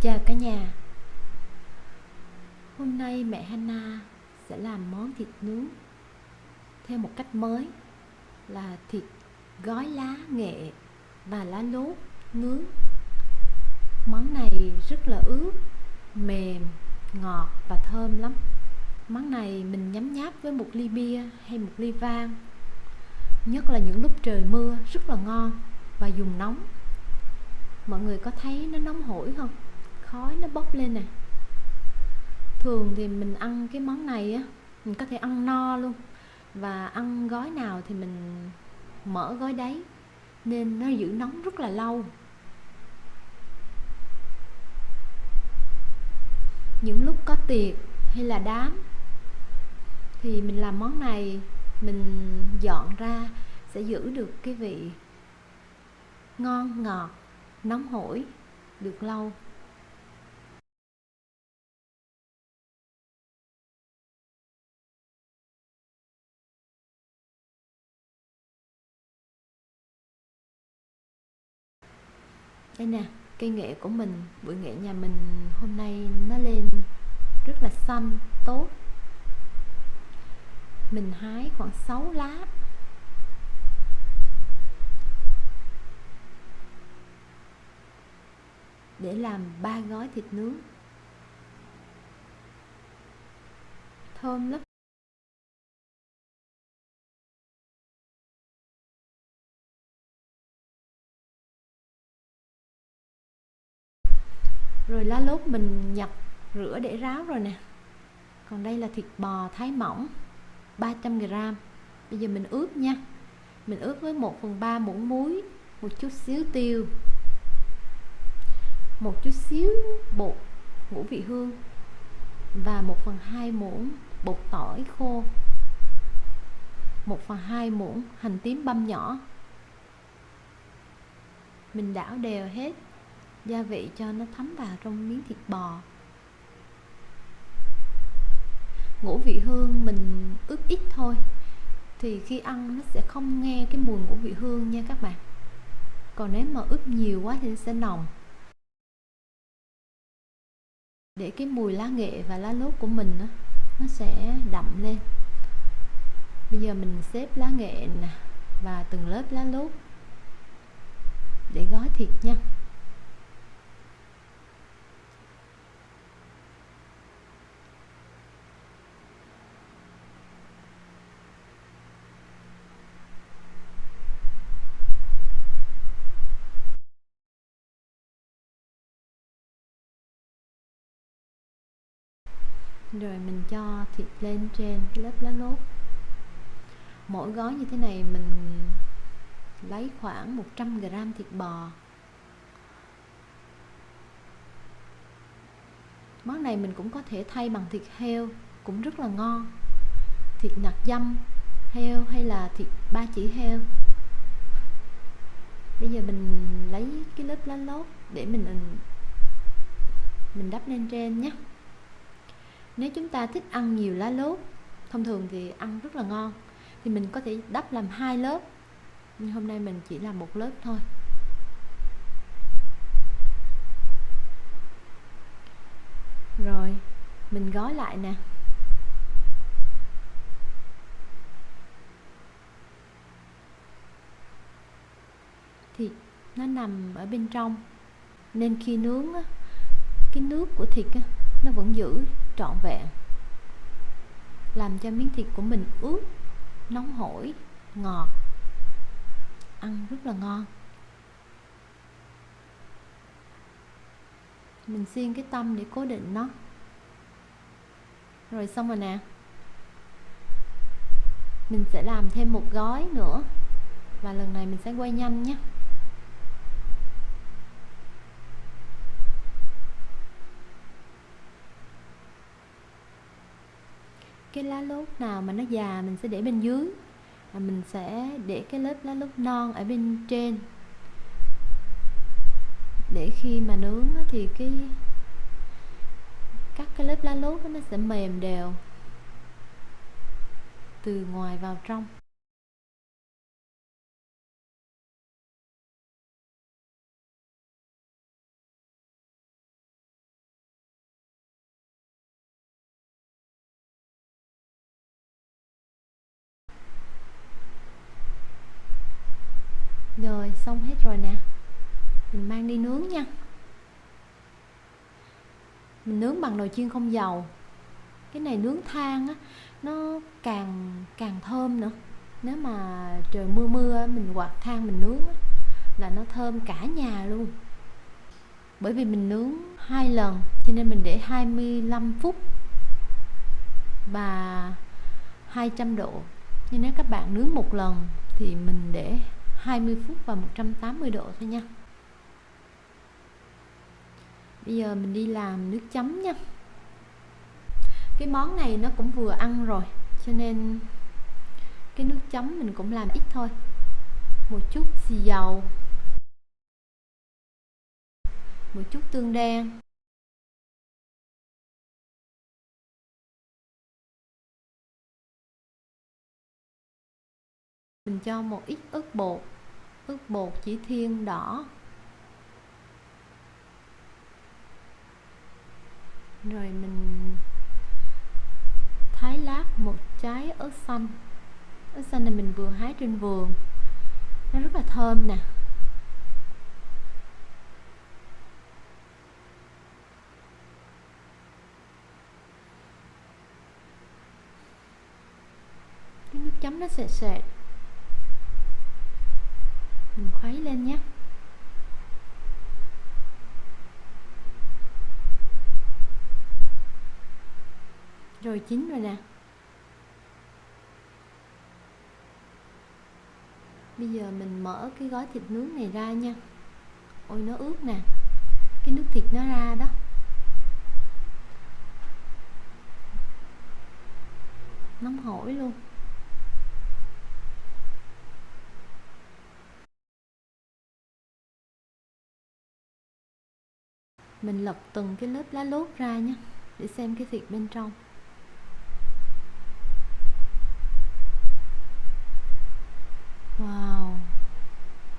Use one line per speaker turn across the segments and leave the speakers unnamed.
Chào cả nhà. Hôm nay mẹ Hana sẽ làm món thịt nướng theo một cách mới là thịt gói lá nghệ và lá lốt nướng. Món này rất là ướt, mềm, ngọt và thơm lắm. Món này mình nhấm nháp với một ly bia hay một ly vang Nhất là những lúc trời mưa rất là ngon và dùng nóng. Mọi người có thấy nó nóng hổi không? Khói nó bốc lên nè. Thường thì mình ăn cái món này á, mình có thể ăn no luôn. Và ăn gói nào thì mình mở gói đấy, nên nó giữ nóng rất là lâu. Những lúc có tiệc hay là đám thì mình làm món này, mình dọn ra sẽ giữ được cái vị ngon, ngọt, nóng hổi được lâu. Đây nè cây nghệ của mình bụi nghệ nhà mình hôm nay nó lên rất là xanh, tốt. Mình hái khoảng 6 lá. Để làm ba gói thịt nướng. Thơm lắm. Rồi lá lốt mình nhặt rửa để ráo rồi nè. Còn đây là thịt bò thái mỏng 300g bây giờ mình ướp nha. Mình ướp với 1 phần 3 muỗng muối, một chút xíu tiêu, một chút xíu bột, ngũ vị hương và 1 phần 2 muỗng bột tỏi khô. 1 phần 2 muỗng hành tím băm nhỏ. Mình đảo đều hết gia vị cho nó thấm vào trong miếng thịt bò. Ngũ vị hương mình ướp ít thôi thì khi ăn nó sẽ không nghe cái mùi ngũ vị hương nha các bạn. Còn nếu mà ướp nhiều quá thì nó sẽ nồng. Để cái mùi lá nghệ và lá lốt của mình đó, nó sẽ đậm lên. Bây giờ mình xếp lá nghệ nè và từng lớp lá lốt để gói thịt nha. Rồi mình cho thịt lên trên cái lớp lá lốt mỗi gói như thế này mình lấy khoảng 100g thịt bò. Món này mình cũng có thể thay bằng thịt heo, cũng rất là ngon. Thịt nạc dăm heo hay là thịt ba chỉ heo. Bây giờ mình lấy cái lớp lá lốt để mình mình đắp lên trên nhé nếu chúng ta thích ăn nhiều lá lốt thông thường thì ăn rất là ngon thì mình có thể đắp làm hai lớp. Nhưng hôm nay mình chỉ làm một lớp thôi. Rồi mình gói lại nè. Thịt nó nằm ở bên trong. Nên khi nướng á, cái nước của thịt á, nó vẫn giữ trọn vẹn, làm cho miếng thịt của mình ướt, nóng hổi, ngọt, ăn rất là ngon. Mình xiên cái tâm để cố định nó. Rồi xong rồi nè. Mình sẽ làm thêm một gói nữa và lần này mình sẽ quay nhanh nhé. Cái lá lốt nào mà nó già mình sẽ để bên dưới. Và mình sẽ để cái lớp lá lốt non ở bên trên. Để khi mà nướng thì cái, cắt cái lớp lá lốt nó sẽ mềm đều từ ngoài vào trong. Rồi xong hết rồi nè. Mình mang đi nướng nha. Mình nướng bằng nồi chiên không dầu. Cái này nướng than á nó càng càng thơm nữa. Nếu mà trời mưa mưa mình quạt than mình nướng á, là nó thơm cả nhà luôn. Bởi vì mình nướng hai lần cho nên mình để 25 phút và 200 độ. Nhưng nếu các bạn nướng một lần thì mình để 20 phút và 180 độ thôi nha. Bây giờ mình đi làm nước chấm nha. Cái món này nó cũng vừa ăn rồi, cho nên cái nước chấm mình cũng làm ít thôi. Một chút xì dầu, một chút tương đen mình cho một ít ớt bột. Ớt bột chỉ thiên đỏ. Rồi mình thái lát một trái ớt xanh. Ớt xanh này mình vừa hái trên vườn. Nó rất là thơm nè. Cái nước chấm nó sệt sệt mình khuấy lên nhé. Rồi chín rồi nè. Bây giờ mình mở cái gói thịt nướng này ra nha. Ôi, nó ướt nè. Cái nước thịt nó ra đó. Nóng hổi luôn. Mình lật từng cái lớp lá lốt ra nhé, để xem cái thịt bên trong. Wow,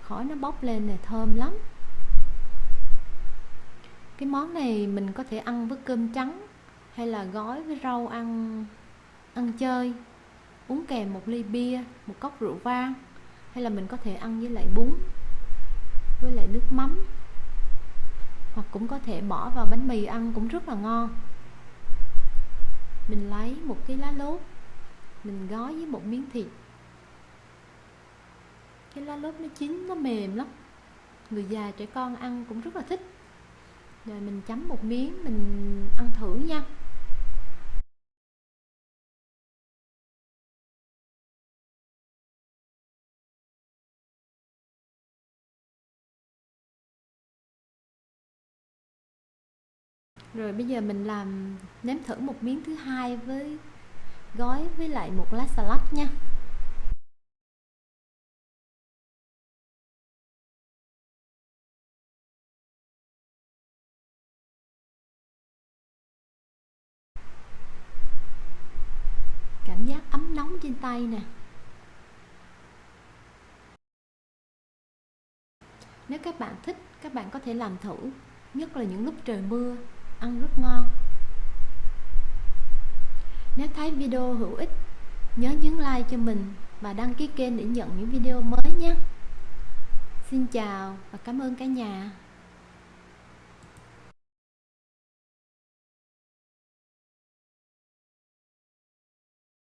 khói nó bốc lên này, thơm lắm. Cái món này mình có thể ăn với cơm trắng hay là gói với rau ăn ăn chơi. Uống kèm một ly bia, một cốc rượu vang, hay là mình có thể ăn với lại bún, với lại nước mắm hoặc cũng có thể bỏ vào bánh mì ăn cũng rất là ngon. Mình lấy một cái lá lốt, mình gói với một miếng thịt. Cái lá lốt nó chín, nó mềm lắm. Người già trẻ con ăn cũng rất là thích. Rồi mình chấm một miếng, mình ăn thử nha. Rồi bây giờ mình làm, nếm thử một miếng thứ hai với gói với lại một lá salad nha. Cảm giác ấm nóng trên tay nè. Nếu các bạn thích, các bạn có thể làm thử, nhất là những lúc trời mưa ăn rất ngon. Nếu thấy video hữu ích, nhớ nhấn like cho mình và đăng ký kênh để nhận những video mới nhé. Xin chào và cảm ơn cả nhà.